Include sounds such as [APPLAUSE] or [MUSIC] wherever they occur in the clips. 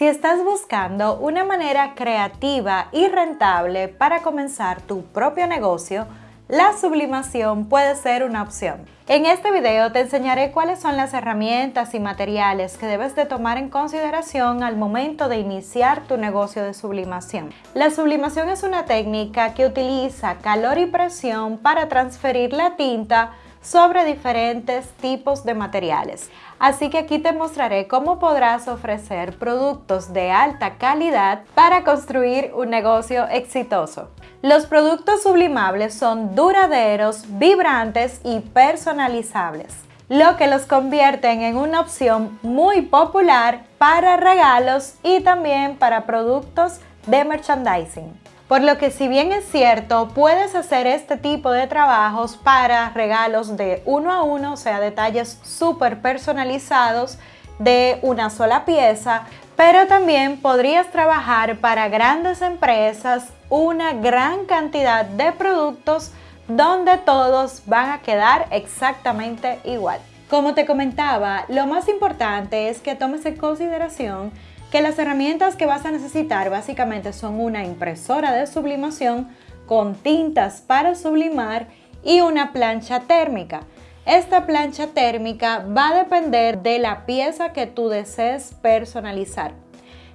Si estás buscando una manera creativa y rentable para comenzar tu propio negocio, la sublimación puede ser una opción. En este video te enseñaré cuáles son las herramientas y materiales que debes de tomar en consideración al momento de iniciar tu negocio de sublimación. La sublimación es una técnica que utiliza calor y presión para transferir la tinta sobre diferentes tipos de materiales. Así que aquí te mostraré cómo podrás ofrecer productos de alta calidad para construir un negocio exitoso. Los productos sublimables son duraderos, vibrantes y personalizables, lo que los convierten en una opción muy popular para regalos y también para productos de merchandising. Por lo que si bien es cierto, puedes hacer este tipo de trabajos para regalos de uno a uno, o sea, detalles súper personalizados de una sola pieza, pero también podrías trabajar para grandes empresas una gran cantidad de productos donde todos van a quedar exactamente igual. Como te comentaba, lo más importante es que tomes en consideración que las herramientas que vas a necesitar básicamente son una impresora de sublimación con tintas para sublimar y una plancha térmica. Esta plancha térmica va a depender de la pieza que tú desees personalizar.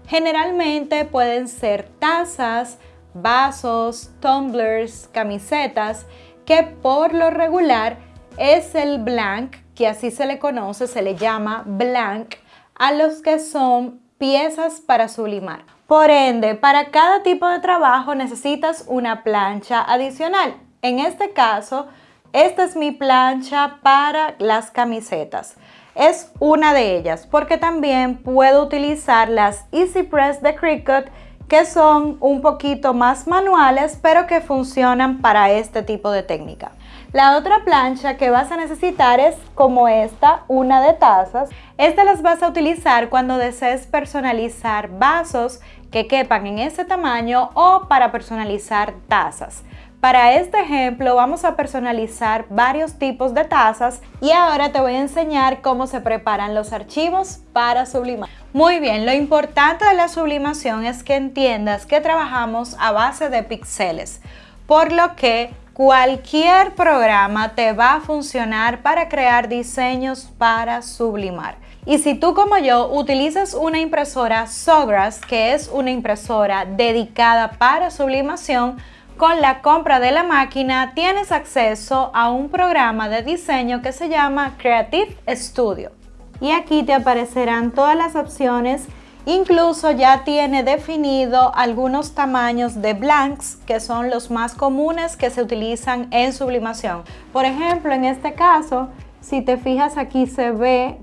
Generalmente pueden ser tazas, vasos, tumblers, camisetas, que por lo regular es el blank, que así se le conoce, se le llama blank, a los que son piezas para sublimar. Por ende, para cada tipo de trabajo necesitas una plancha adicional. En este caso, esta es mi plancha para las camisetas. Es una de ellas porque también puedo utilizar las Easy Press de Cricut que son un poquito más manuales pero que funcionan para este tipo de técnica. La otra plancha que vas a necesitar es como esta, una de tazas. Esta las vas a utilizar cuando desees personalizar vasos que quepan en ese tamaño o para personalizar tazas. Para este ejemplo vamos a personalizar varios tipos de tazas y ahora te voy a enseñar cómo se preparan los archivos para sublimar. Muy bien, lo importante de la sublimación es que entiendas que trabajamos a base de píxeles, por lo que Cualquier programa te va a funcionar para crear diseños para sublimar. Y si tú como yo utilizas una impresora Sogras, que es una impresora dedicada para sublimación, con la compra de la máquina tienes acceso a un programa de diseño que se llama Creative Studio. Y aquí te aparecerán todas las opciones Incluso ya tiene definido algunos tamaños de blanks que son los más comunes que se utilizan en sublimación. Por ejemplo, en este caso, si te fijas aquí se ve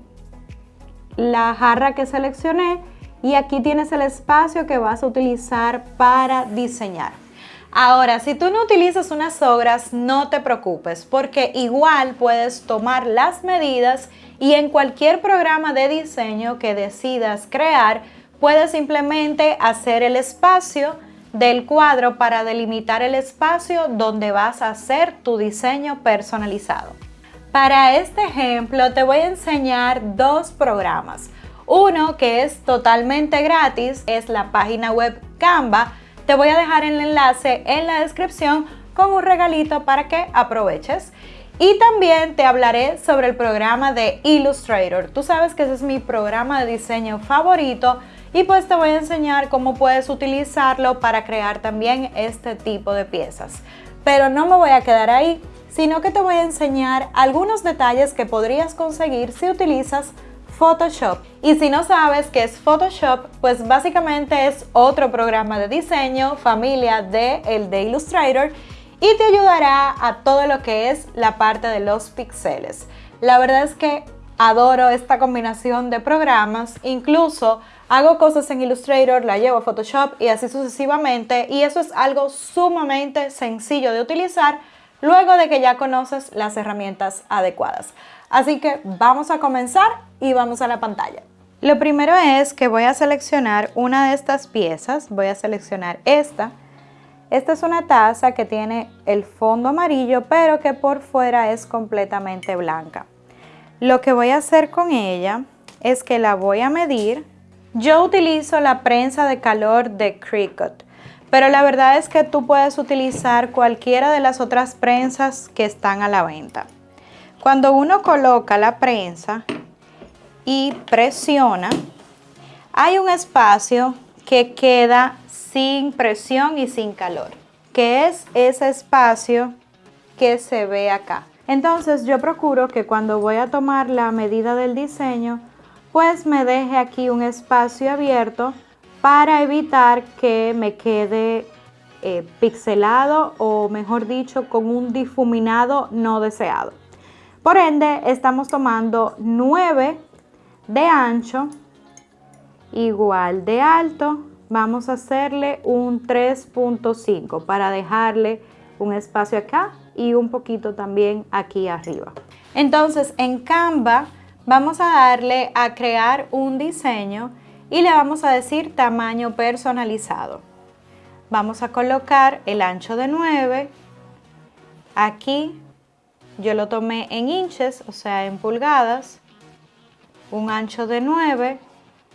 la jarra que seleccioné y aquí tienes el espacio que vas a utilizar para diseñar. Ahora, si tú no utilizas unas obras, no te preocupes porque igual puedes tomar las medidas y en cualquier programa de diseño que decidas crear, puedes simplemente hacer el espacio del cuadro para delimitar el espacio donde vas a hacer tu diseño personalizado. Para este ejemplo te voy a enseñar dos programas. Uno que es totalmente gratis, es la página web Canva. Te voy a dejar el enlace en la descripción con un regalito para que aproveches. Y también te hablaré sobre el programa de Illustrator. Tú sabes que ese es mi programa de diseño favorito y pues te voy a enseñar cómo puedes utilizarlo para crear también este tipo de piezas. Pero no me voy a quedar ahí, sino que te voy a enseñar algunos detalles que podrías conseguir si utilizas Photoshop. Y si no sabes qué es Photoshop, pues básicamente es otro programa de diseño, familia de el de Illustrator y te ayudará a todo lo que es la parte de los píxeles. La verdad es que adoro esta combinación de programas, incluso hago cosas en Illustrator, la llevo a Photoshop y así sucesivamente y eso es algo sumamente sencillo de utilizar luego de que ya conoces las herramientas adecuadas. Así que vamos a comenzar y vamos a la pantalla. Lo primero es que voy a seleccionar una de estas piezas, voy a seleccionar esta esta es una taza que tiene el fondo amarillo, pero que por fuera es completamente blanca. Lo que voy a hacer con ella es que la voy a medir Yo utilizo la prensa de calor de Cricut, pero la verdad es que tú puedes utilizar cualquiera de las otras prensas que están a la venta. Cuando uno coloca la prensa y presiona, hay un espacio que queda sin presión y sin calor, que es ese espacio que se ve acá. Entonces yo procuro que cuando voy a tomar la medida del diseño, pues me deje aquí un espacio abierto para evitar que me quede eh, pixelado o mejor dicho con un difuminado no deseado. Por ende estamos tomando 9 de ancho igual de alto vamos a hacerle un 3.5 para dejarle un espacio acá y un poquito también aquí arriba. Entonces en Canva vamos a darle a crear un diseño y le vamos a decir tamaño personalizado. Vamos a colocar el ancho de 9. Aquí yo lo tomé en inches, o sea en pulgadas. Un ancho de 9,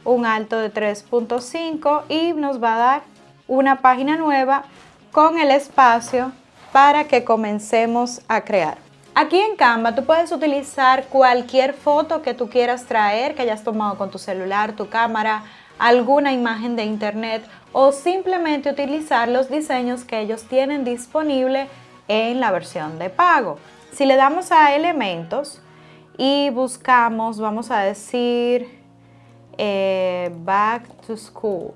un alto de 3.5 y nos va a dar una página nueva con el espacio para que comencemos a crear. Aquí en Canva tú puedes utilizar cualquier foto que tú quieras traer, que hayas tomado con tu celular, tu cámara, alguna imagen de internet o simplemente utilizar los diseños que ellos tienen disponible en la versión de pago. Si le damos a elementos y buscamos, vamos a decir, eh, back to school.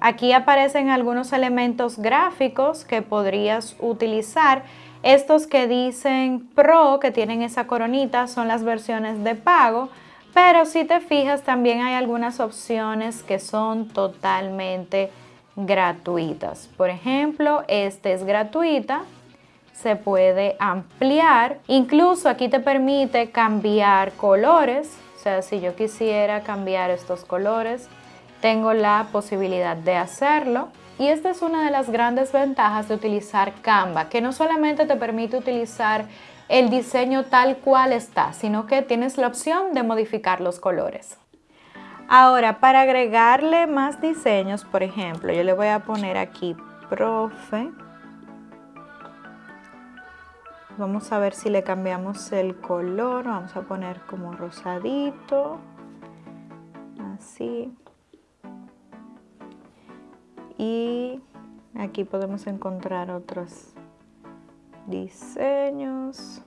Aquí aparecen algunos elementos gráficos que podrías utilizar estos que dicen Pro, que tienen esa coronita, son las versiones de pago, pero si te fijas también hay algunas opciones que son totalmente gratuitas. Por ejemplo, este es gratuita, se puede ampliar, incluso aquí te permite cambiar colores, o sea, si yo quisiera cambiar estos colores, tengo la posibilidad de hacerlo. Y esta es una de las grandes ventajas de utilizar Canva, que no solamente te permite utilizar el diseño tal cual está, sino que tienes la opción de modificar los colores. Ahora, para agregarle más diseños, por ejemplo, yo le voy a poner aquí profe. Vamos a ver si le cambiamos el color. Vamos a poner como rosadito. Así y aquí podemos encontrar otros diseños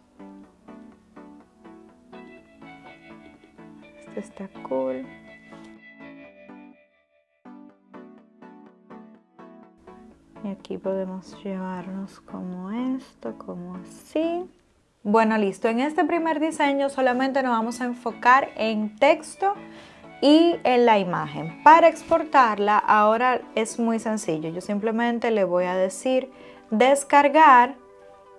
este está cool y aquí podemos llevarnos como esto como así bueno listo en este primer diseño solamente nos vamos a enfocar en texto y en la imagen. Para exportarla ahora es muy sencillo. Yo simplemente le voy a decir descargar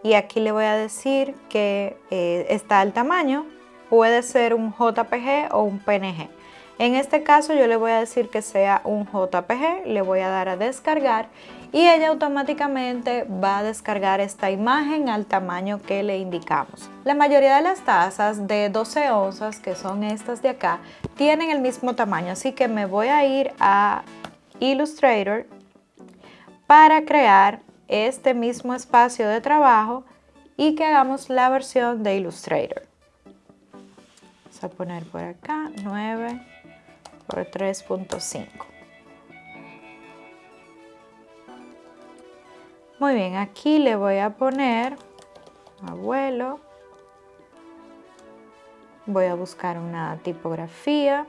y aquí le voy a decir que eh, está el tamaño. Puede ser un JPG o un PNG. En este caso yo le voy a decir que sea un JPG, le voy a dar a descargar y ella automáticamente va a descargar esta imagen al tamaño que le indicamos. La mayoría de las tazas de 12 onzas, que son estas de acá, tienen el mismo tamaño, así que me voy a ir a Illustrator para crear este mismo espacio de trabajo y que hagamos la versión de Illustrator. Vamos a poner por acá 9 por 3.5. Muy bien, aquí le voy a poner abuelo. Voy a buscar una tipografía.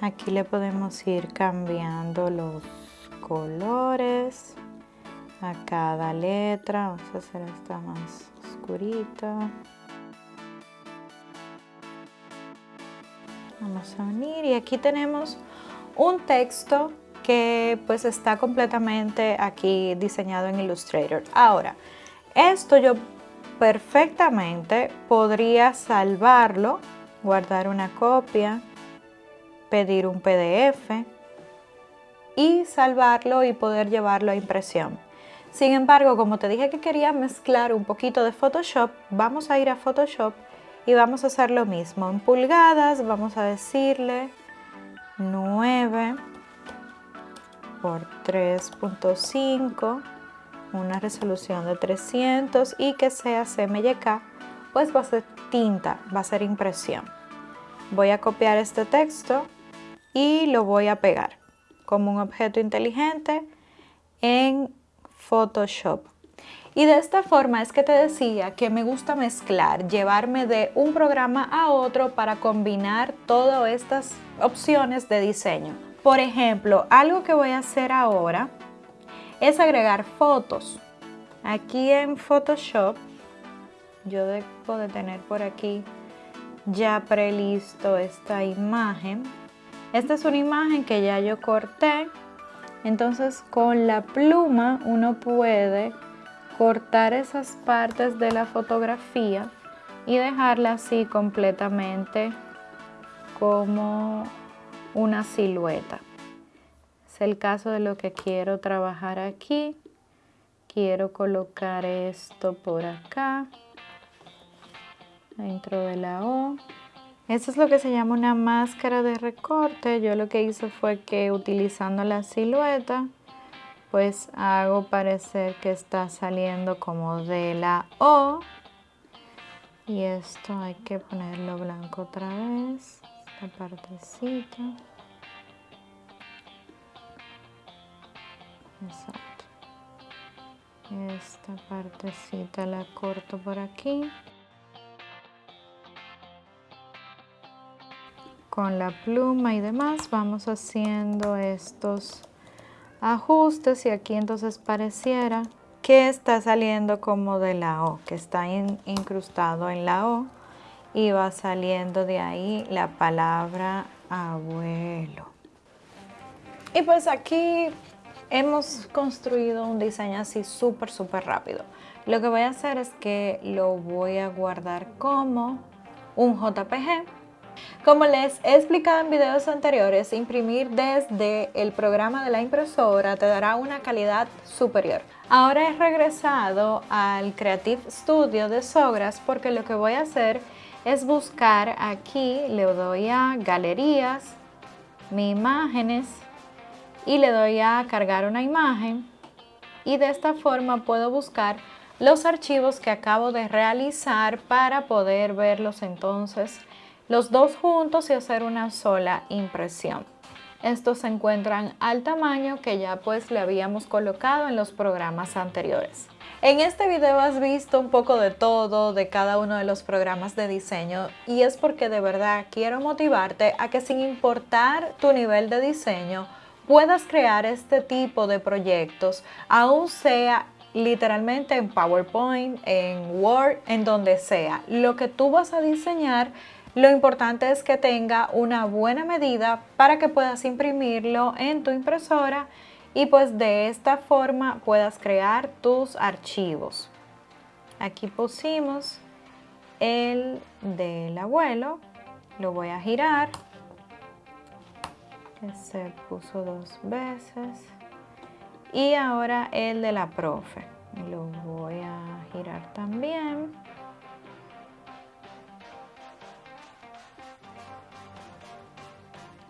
Aquí le podemos ir cambiando los colores a cada letra. Vamos a hacer esta más oscurita. Vamos a unir y aquí tenemos un texto que pues está completamente aquí diseñado en Illustrator. Ahora, esto yo perfectamente podría salvarlo, guardar una copia, pedir un PDF y salvarlo y poder llevarlo a impresión. Sin embargo, como te dije que quería mezclar un poquito de Photoshop, vamos a ir a Photoshop y vamos a hacer lo mismo. En pulgadas vamos a decirle 9 por 3.5, una resolución de 300 y que sea CMYK, pues va a ser tinta, va a ser impresión. Voy a copiar este texto y lo voy a pegar como un objeto inteligente en Photoshop. Y de esta forma es que te decía que me gusta mezclar, llevarme de un programa a otro para combinar todas estas opciones de diseño. Por ejemplo, algo que voy a hacer ahora es agregar fotos. Aquí en Photoshop, yo debo de tener por aquí ya prelisto esta imagen. Esta es una imagen que ya yo corté entonces con la pluma uno puede cortar esas partes de la fotografía y dejarla así completamente como una silueta. Es el caso de lo que quiero trabajar aquí. Quiero colocar esto por acá, dentro de la O. Esto es lo que se llama una máscara de recorte. Yo lo que hice fue que utilizando la silueta, pues hago parecer que está saliendo como de la O. Y esto hay que ponerlo blanco otra vez, esta partecita. Exacto. Esta partecita la corto por aquí. con la pluma y demás vamos haciendo estos ajustes y aquí entonces pareciera que está saliendo como de la O, que está incrustado en la O y va saliendo de ahí la palabra abuelo. Y pues aquí hemos construido un diseño así súper, súper rápido. Lo que voy a hacer es que lo voy a guardar como un JPG como les he explicado en videos anteriores, imprimir desde el programa de la impresora te dará una calidad superior. Ahora he regresado al Creative Studio de Sogras porque lo que voy a hacer es buscar aquí, le doy a Galerías, Mi Imágenes y le doy a cargar una imagen y de esta forma puedo buscar los archivos que acabo de realizar para poder verlos entonces los dos juntos y hacer una sola impresión. Estos se encuentran al tamaño que ya pues le habíamos colocado en los programas anteriores. En este video has visto un poco de todo, de cada uno de los programas de diseño y es porque de verdad quiero motivarte a que sin importar tu nivel de diseño puedas crear este tipo de proyectos, aún sea literalmente en PowerPoint, en Word, en donde sea. Lo que tú vas a diseñar lo importante es que tenga una buena medida para que puedas imprimirlo en tu impresora y pues de esta forma puedas crear tus archivos. Aquí pusimos el del abuelo, lo voy a girar, se puso dos veces y ahora el de la profe, lo voy a girar también.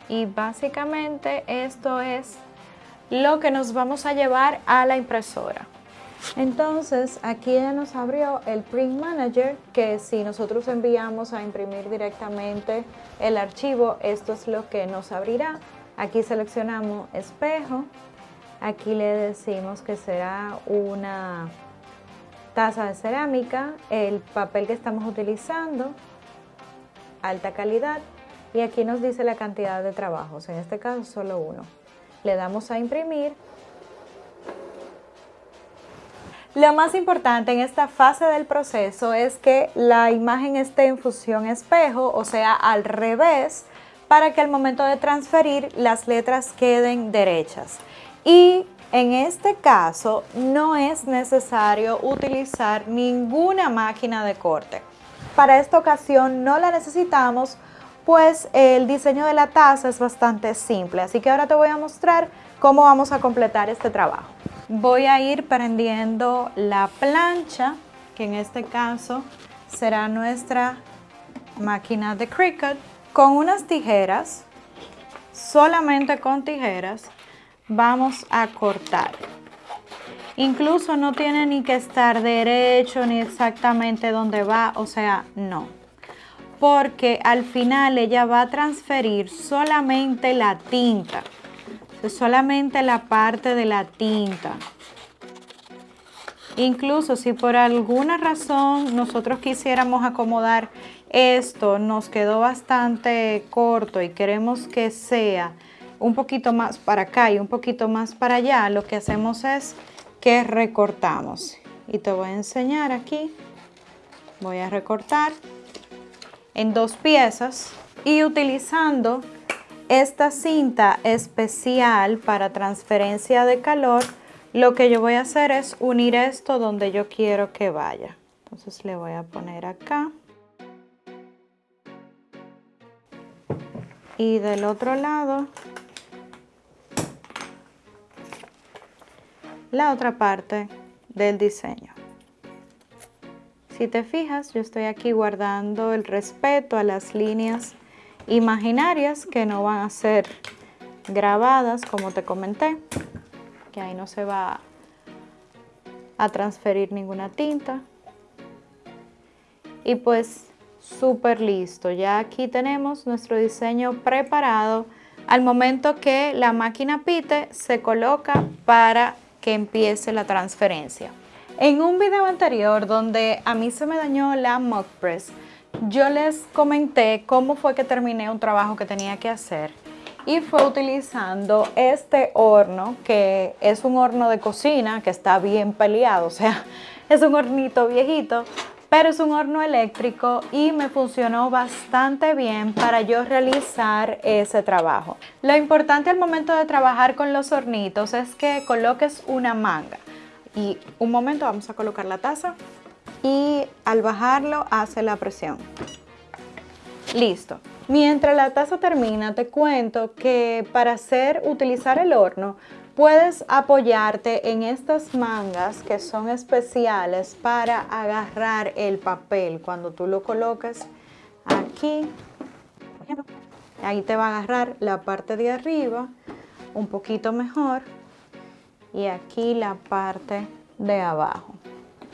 Y básicamente esto es lo que nos vamos a llevar a la impresora. Entonces aquí ya nos abrió el Print Manager que si nosotros enviamos a imprimir directamente el archivo, esto es lo que nos abrirá. Aquí seleccionamos espejo, aquí le decimos que será una taza de cerámica, el papel que estamos utilizando, alta calidad y aquí nos dice la cantidad de trabajos, en este caso solo uno. Le damos a imprimir. Lo más importante en esta fase del proceso es que la imagen esté en fusión espejo, o sea, al revés, para que al momento de transferir las letras queden derechas. Y en este caso no es necesario utilizar ninguna máquina de corte. Para esta ocasión no la necesitamos pues el diseño de la taza es bastante simple. Así que ahora te voy a mostrar cómo vamos a completar este trabajo. voy a ir prendiendo la plancha, que en este caso será nuestra máquina de Cricut, con unas tijeras, solamente con tijeras, vamos a cortar. Incluso no tiene ni que estar derecho ni exactamente dónde va, o sea, no. Porque al final ella va a transferir solamente la tinta, solamente la parte de la tinta. Incluso si por alguna razón nosotros quisiéramos acomodar esto, nos quedó bastante corto y queremos que sea un poquito más para acá y un poquito más para allá, lo que hacemos es que recortamos. Y te voy a enseñar aquí. Voy a recortar en dos piezas y utilizando esta cinta especial para transferencia de calor, lo que yo voy a hacer es unir esto donde yo quiero que vaya. Entonces le voy a poner acá. Y del otro lado la otra parte del diseño. Si te fijas, yo estoy aquí guardando el respeto a las líneas imaginarias que no van a ser grabadas, como te comenté, que ahí no se va a transferir ninguna tinta. Y pues súper listo, ya aquí tenemos nuestro diseño preparado. Al momento que la máquina pite, se coloca para que empiece la transferencia. En un video anterior donde a mí se me dañó la Mock Press, yo les comenté cómo fue que terminé un trabajo que tenía que hacer y fue utilizando este horno que es un horno de cocina que está bien peleado, o sea, [LAUGHS] es un hornito viejito, pero es un horno eléctrico y me funcionó bastante bien para yo realizar ese trabajo. Lo importante al momento de trabajar con los hornitos es que coloques una manga. Y un momento vamos a colocar la taza y al bajarlo hace la presión. Listo. Mientras la taza termina, te cuento que para hacer, utilizar el horno, Puedes apoyarte en estas mangas que son especiales para agarrar el papel. Cuando tú lo colocas aquí, ahí te va a agarrar la parte de arriba un poquito mejor y aquí la parte de abajo.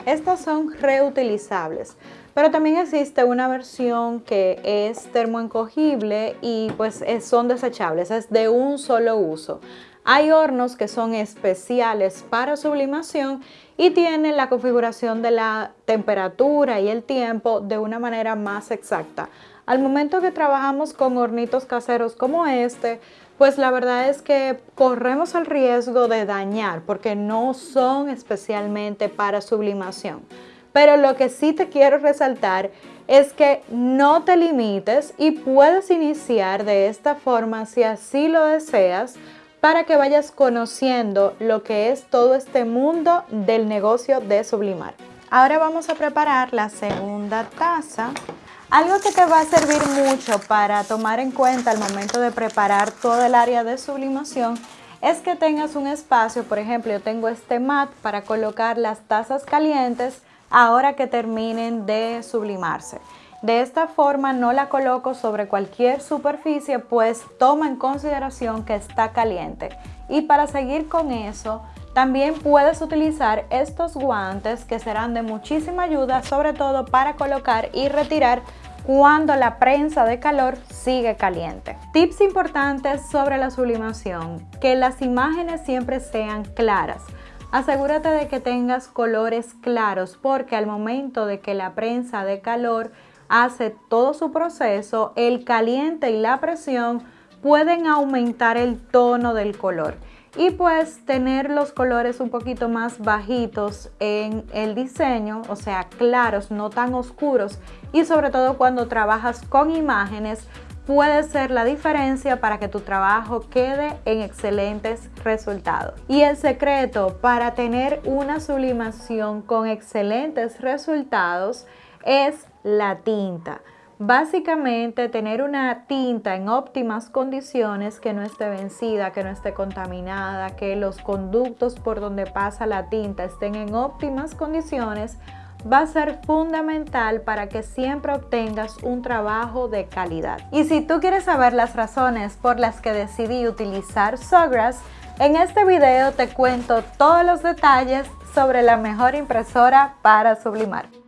Estas son reutilizables, pero también existe una versión que es termoencogible y pues son desechables, es de un solo uso. Hay hornos que son especiales para sublimación y tienen la configuración de la temperatura y el tiempo de una manera más exacta. Al momento que trabajamos con hornitos caseros como este, pues la verdad es que corremos el riesgo de dañar porque no son especialmente para sublimación. Pero lo que sí te quiero resaltar es que no te limites y puedes iniciar de esta forma si así lo deseas para que vayas conociendo lo que es todo este mundo del negocio de sublimar. Ahora vamos a preparar la segunda taza. Algo que te va a servir mucho para tomar en cuenta al momento de preparar todo el área de sublimación es que tengas un espacio, por ejemplo, yo tengo este mat para colocar las tazas calientes ahora que terminen de sublimarse. De esta forma no la coloco sobre cualquier superficie pues toma en consideración que está caliente. Y para seguir con eso, también puedes utilizar estos guantes que serán de muchísima ayuda, sobre todo para colocar y retirar cuando la prensa de calor sigue caliente. Tips importantes sobre la sublimación, que las imágenes siempre sean claras. Asegúrate de que tengas colores claros porque al momento de que la prensa de calor hace todo su proceso, el caliente y la presión pueden aumentar el tono del color y pues tener los colores un poquito más bajitos en el diseño, o sea, claros, no tan oscuros y sobre todo cuando trabajas con imágenes puede ser la diferencia para que tu trabajo quede en excelentes resultados. Y el secreto para tener una sublimación con excelentes resultados es la tinta. Básicamente tener una tinta en óptimas condiciones que no esté vencida, que no esté contaminada, que los conductos por donde pasa la tinta estén en óptimas condiciones va a ser fundamental para que siempre obtengas un trabajo de calidad. Y si tú quieres saber las razones por las que decidí utilizar Sawgrass, en este video te cuento todos los detalles sobre la mejor impresora para sublimar.